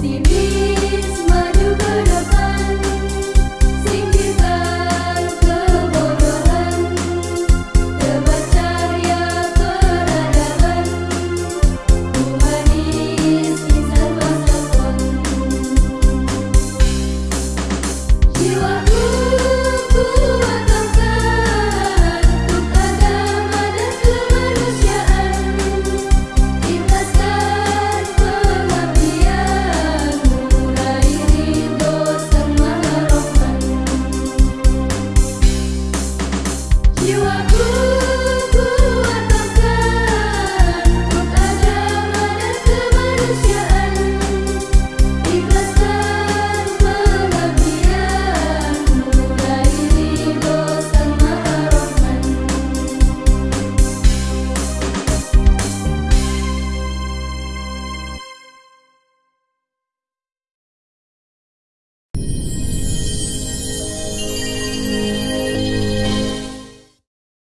see me.